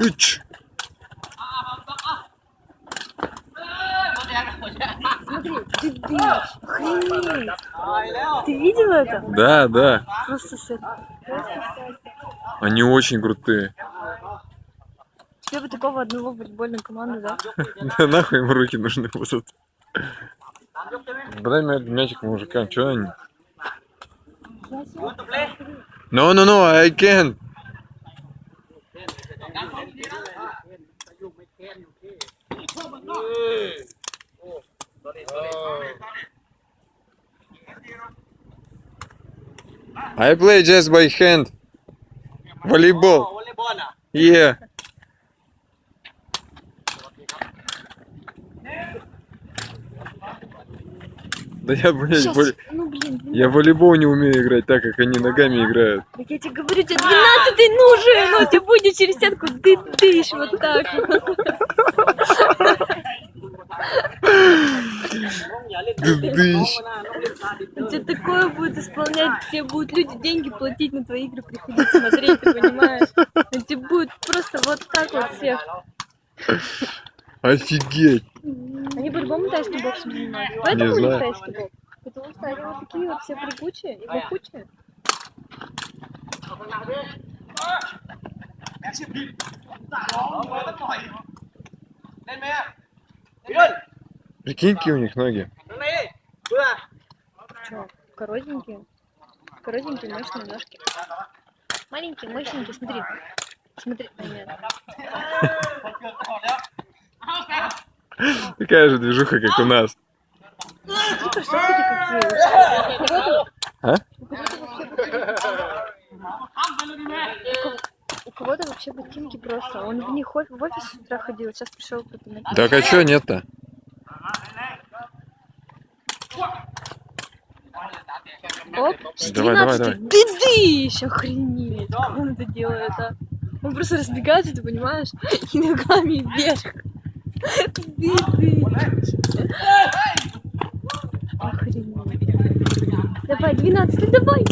Ич. Смотри, ты дышишь. Охренеть. Ты видел это? Да, да. Просто с Они очень крутые. Тебе бы такого одного футбольную команду, да? Да нахуй им руки нужны будут. Дай мя- мячик мужикам, чё они? You want to play? No, no, no, I can't. I play just by hand. Volleyball. Oh, yeah. Да я, блядь, Сейчас. Ну, блин, 12. я волейбол не умею играть так, как они ногами а, играют. Так я тебе говорю, тебе 12 нужен, но тебе будет через сетку дышь вот так. Дыдыщ. У тебя такое будет исполнять, все будут люди деньги платить на твои игры, приходить смотреть, ты понимаешь? У тебя будет просто вот так вот всех. Офигеть они по-любому тайский бокс занимают. Поэтому не знаю. тайский бокс. Потому что они вот такие вот все прыгучие и бокучие. Прикиньки у них ноги. Че, коротенькие? Коротенькие, мощные ножки. Маленькие, мощненькие, смотри. Смотри, нет. Такая же движуха, как у нас. У кого-то вообще ботинки просто. Он в них в офис с утра ходил, сейчас пришел потом. Так а чего нет-то? Оп, давай, давай, давай. Еще охренеть. Как он это делает, а? Он просто разбегается, ты понимаешь, и ногами вверх. Охренеть. Давай, 12, давай.